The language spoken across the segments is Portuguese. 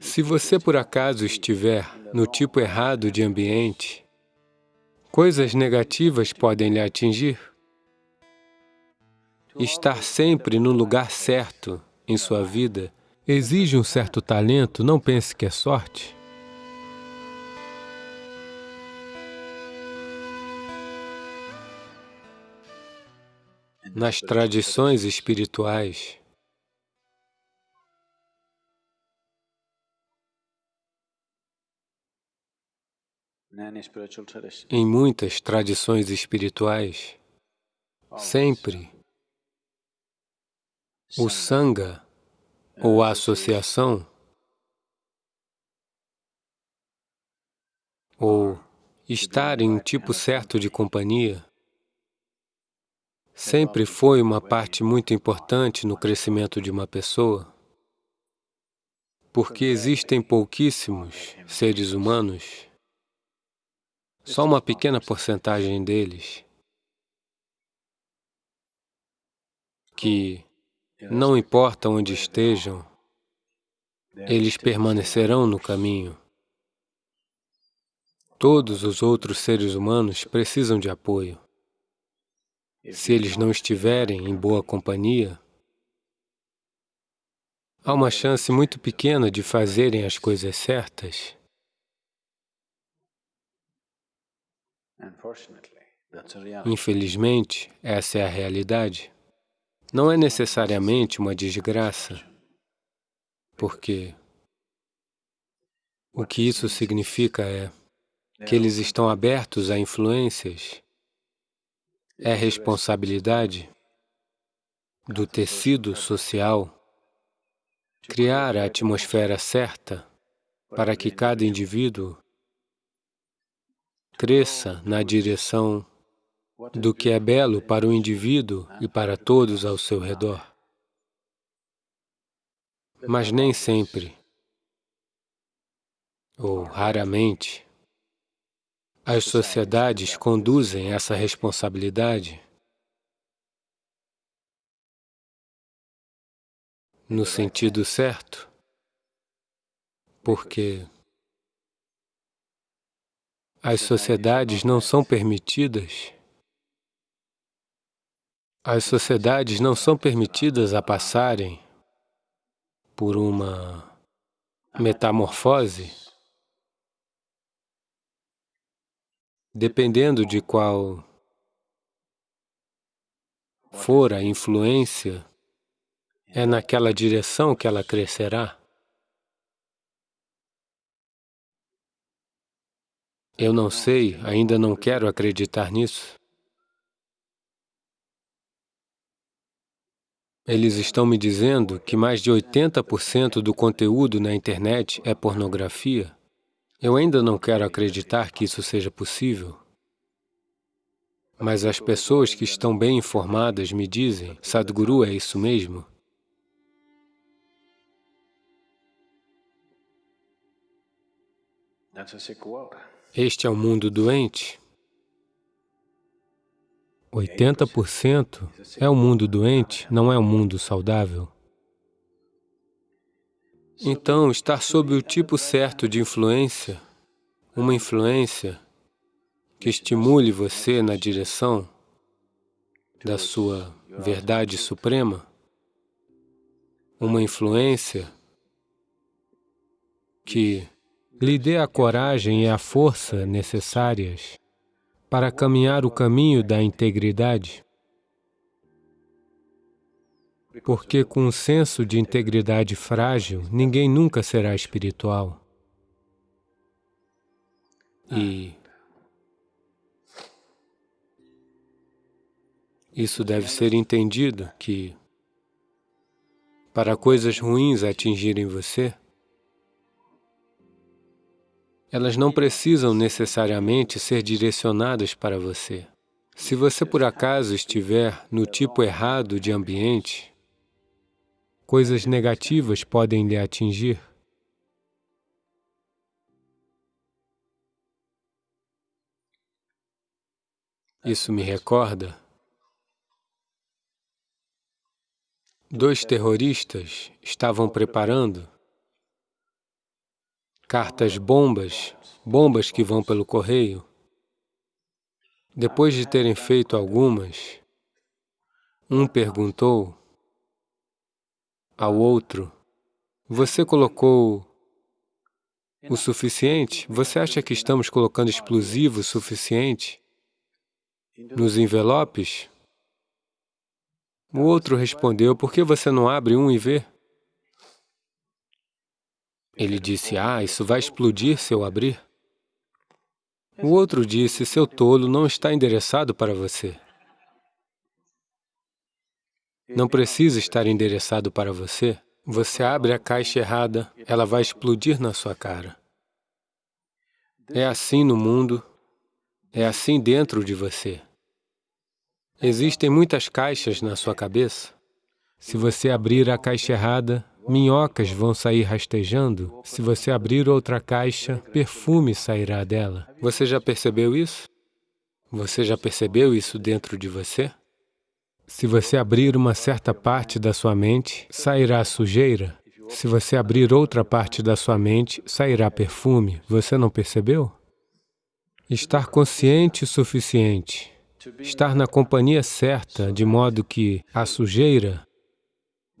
Se você por acaso estiver no tipo errado de ambiente, coisas negativas podem lhe atingir. Estar sempre no lugar certo em sua vida exige um certo talento, não pense que é sorte. Nas tradições espirituais, Em muitas tradições espirituais, sempre o Sangha, ou a associação, ou estar em um tipo certo de companhia, sempre foi uma parte muito importante no crescimento de uma pessoa, porque existem pouquíssimos seres humanos só uma pequena porcentagem deles que, não importa onde estejam, eles permanecerão no caminho. Todos os outros seres humanos precisam de apoio. Se eles não estiverem em boa companhia, há uma chance muito pequena de fazerem as coisas certas. Infelizmente, essa é a realidade. Não é necessariamente uma desgraça, porque o que isso significa é que eles estão abertos a influências. É responsabilidade do tecido social criar a atmosfera certa para que cada indivíduo cresça na direção do que é belo para o indivíduo e para todos ao seu redor. Mas nem sempre, ou raramente, as sociedades conduzem essa responsabilidade no sentido certo, porque as sociedades não são permitidas, as sociedades não são permitidas a passarem por uma metamorfose, dependendo de qual for a influência, é naquela direção que ela crescerá. Eu não sei, ainda não quero acreditar nisso. Eles estão me dizendo que mais de 80% do conteúdo na internet é pornografia. Eu ainda não quero acreditar que isso seja possível. Mas as pessoas que estão bem informadas me dizem, Sadhguru, é isso mesmo? Este é um mundo doente? 80% é um mundo doente, não é um mundo saudável. Então, estar sob o tipo certo de influência, uma influência que estimule você na direção da sua verdade suprema, uma influência que lhe dê a coragem e a força necessárias para caminhar o caminho da integridade. Porque com um senso de integridade frágil, ninguém nunca será espiritual. E isso deve ser entendido que para coisas ruins atingirem você, elas não precisam necessariamente ser direcionadas para você. Se você por acaso estiver no tipo errado de ambiente, coisas negativas podem lhe atingir. Isso me recorda dois terroristas estavam preparando cartas bombas, bombas que vão pelo correio. Depois de terem feito algumas, um perguntou ao outro, você colocou o suficiente? Você acha que estamos colocando explosivo suficiente nos envelopes? O outro respondeu, por que você não abre um e vê? Ele disse, ah, isso vai explodir se eu abrir. O outro disse, seu tolo não está endereçado para você. Não precisa estar endereçado para você. Você abre a caixa errada, ela vai explodir na sua cara. É assim no mundo, é assim dentro de você. Existem muitas caixas na sua cabeça. Se você abrir a caixa errada, minhocas vão sair rastejando. Se você abrir outra caixa, perfume sairá dela. Você já percebeu isso? Você já percebeu isso dentro de você? Se você abrir uma certa parte da sua mente, sairá sujeira. Se você abrir outra parte da sua mente, sairá perfume. Você não percebeu? Estar consciente o suficiente, estar na companhia certa, de modo que a sujeira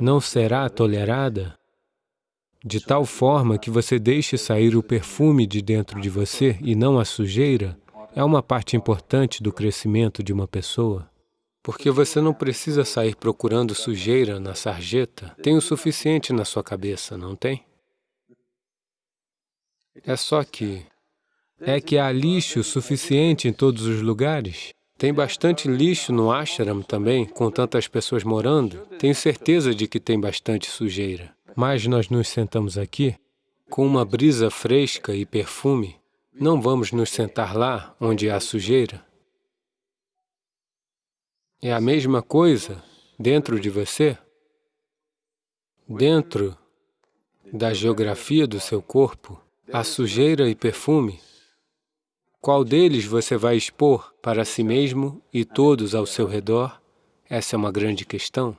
não será tolerada, de tal forma que você deixe sair o perfume de dentro de você e não a sujeira, é uma parte importante do crescimento de uma pessoa. Porque você não precisa sair procurando sujeira na sarjeta. Tem o suficiente na sua cabeça, não tem? É só que... É que há lixo suficiente em todos os lugares. Tem bastante lixo no ashram também, com tantas pessoas morando. Tenho certeza de que tem bastante sujeira. Mas nós nos sentamos aqui com uma brisa fresca e perfume. Não vamos nos sentar lá onde há sujeira. É a mesma coisa dentro de você, dentro da geografia do seu corpo, a sujeira e perfume. Qual deles você vai expor para si mesmo e todos ao seu redor? Essa é uma grande questão.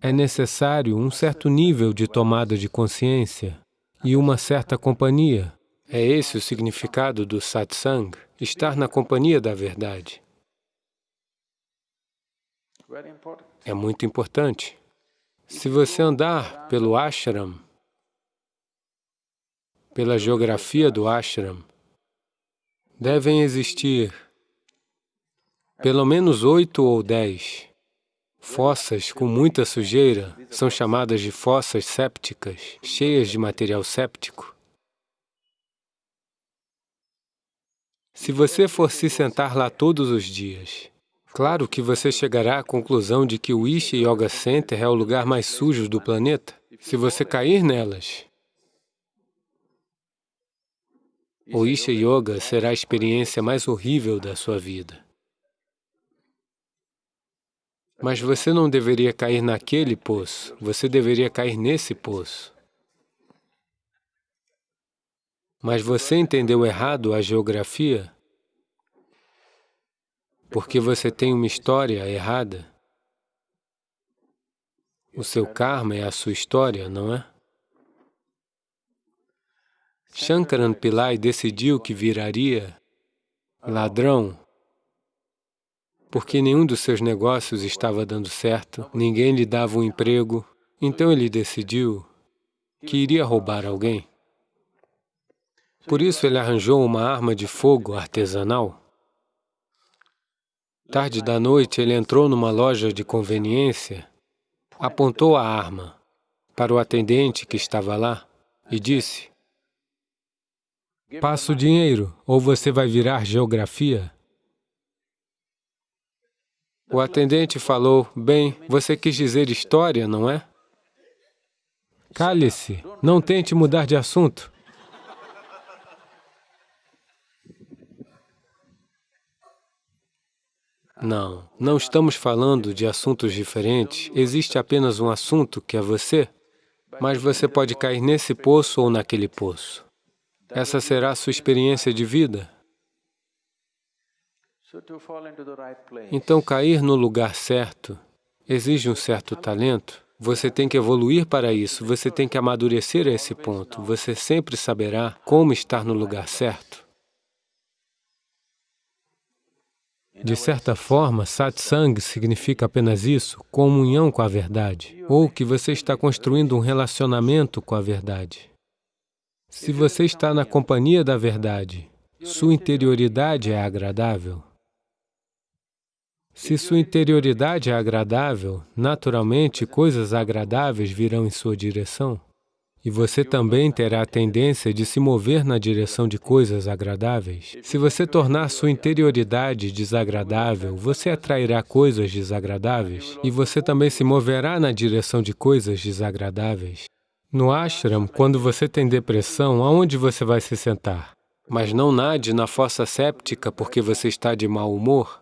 É necessário um certo nível de tomada de consciência e uma certa companhia. É esse o significado do satsang, estar na companhia da verdade. É muito importante. Se você andar pelo ashram, pela geografia do ashram, devem existir pelo menos oito ou dez fossas com muita sujeira, são chamadas de fossas sépticas, cheias de material séptico. Se você for se sentar lá todos os dias Claro que você chegará à conclusão de que o Isha Yoga Center é o lugar mais sujo do planeta. Se você cair nelas, o Isha Yoga será a experiência mais horrível da sua vida. Mas você não deveria cair naquele poço, você deveria cair nesse poço. Mas você entendeu errado a geografia porque você tem uma história errada. O seu karma é a sua história, não é? Shankaran Pillai decidiu que viraria ladrão porque nenhum dos seus negócios estava dando certo, ninguém lhe dava um emprego, então ele decidiu que iria roubar alguém. Por isso ele arranjou uma arma de fogo artesanal Tarde da noite, ele entrou numa loja de conveniência, apontou a arma para o atendente que estava lá e disse, Passa o dinheiro, ou você vai virar geografia. O atendente falou, bem, você quis dizer história, não é? Cale-se, não tente mudar de assunto. Não, não estamos falando de assuntos diferentes. Existe apenas um assunto, que é você, mas você pode cair nesse poço ou naquele poço. Essa será a sua experiência de vida. Então, cair no lugar certo exige um certo talento. Você tem que evoluir para isso, você tem que amadurecer a esse ponto. Você sempre saberá como estar no lugar certo. De certa forma, satsang significa apenas isso, comunhão com a verdade, ou que você está construindo um relacionamento com a verdade. Se você está na companhia da verdade, sua interioridade é agradável. Se sua interioridade é agradável, naturalmente coisas agradáveis virão em sua direção. E você também terá a tendência de se mover na direção de coisas agradáveis. Se você tornar sua interioridade desagradável, você atrairá coisas desagradáveis e você também se moverá na direção de coisas desagradáveis. No ashram, quando você tem depressão, aonde você vai se sentar? Mas não nade na fossa séptica porque você está de mau humor.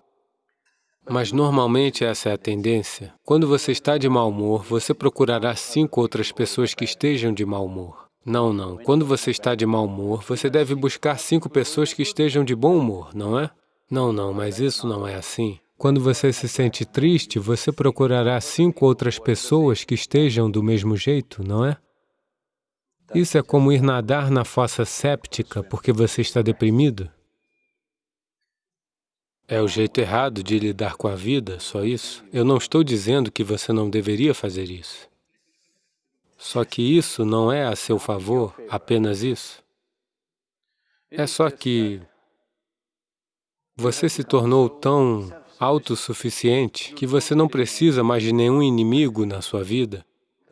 Mas normalmente essa é a tendência. Quando você está de mau humor, você procurará cinco outras pessoas que estejam de mau humor. Não, não. Quando você está de mau humor, você deve buscar cinco pessoas que estejam de bom humor, não é? Não, não, mas isso não é assim. Quando você se sente triste, você procurará cinco outras pessoas que estejam do mesmo jeito, não é? Isso é como ir nadar na fossa séptica porque você está deprimido. É o jeito errado de lidar com a vida, só isso? Eu não estou dizendo que você não deveria fazer isso. Só que isso não é a seu favor, apenas isso. É só que você se tornou tão autossuficiente que você não precisa mais de nenhum inimigo na sua vida.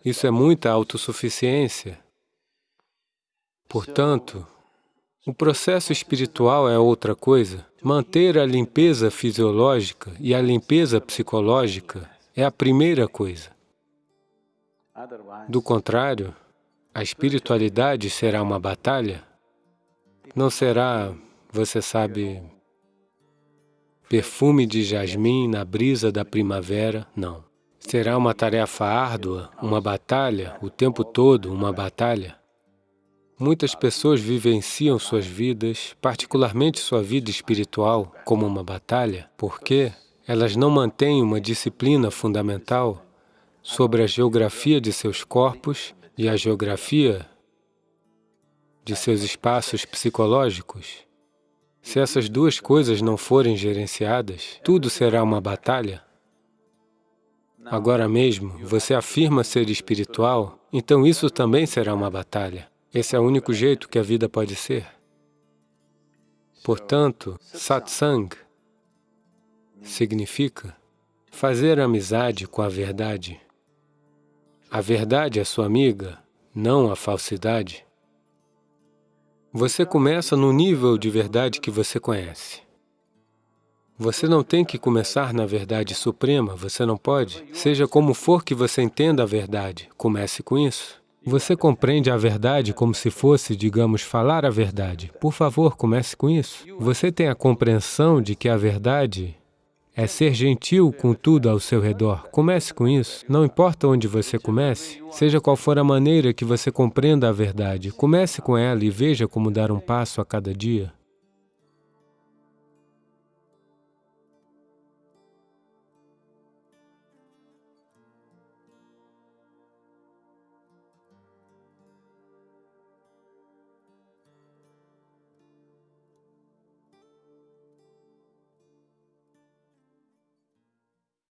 Isso é muita autossuficiência. Portanto, o processo espiritual é outra coisa. Manter a limpeza fisiológica e a limpeza psicológica é a primeira coisa. Do contrário, a espiritualidade será uma batalha. Não será, você sabe, perfume de jasmim na brisa da primavera, não. Será uma tarefa árdua, uma batalha, o tempo todo uma batalha. Muitas pessoas vivenciam suas vidas, particularmente sua vida espiritual, como uma batalha, porque elas não mantêm uma disciplina fundamental sobre a geografia de seus corpos e a geografia de seus espaços psicológicos. Se essas duas coisas não forem gerenciadas, tudo será uma batalha. Agora mesmo, você afirma ser espiritual, então isso também será uma batalha. Esse é o único jeito que a vida pode ser. Portanto, satsang significa fazer amizade com a verdade. A verdade é sua amiga, não a falsidade. Você começa no nível de verdade que você conhece. Você não tem que começar na verdade suprema, você não pode. Seja como for que você entenda a verdade, comece com isso. Você compreende a verdade como se fosse, digamos, falar a verdade. Por favor, comece com isso. Você tem a compreensão de que a verdade é ser gentil com tudo ao seu redor. Comece com isso. Não importa onde você comece, seja qual for a maneira que você compreenda a verdade, comece com ela e veja como dar um passo a cada dia.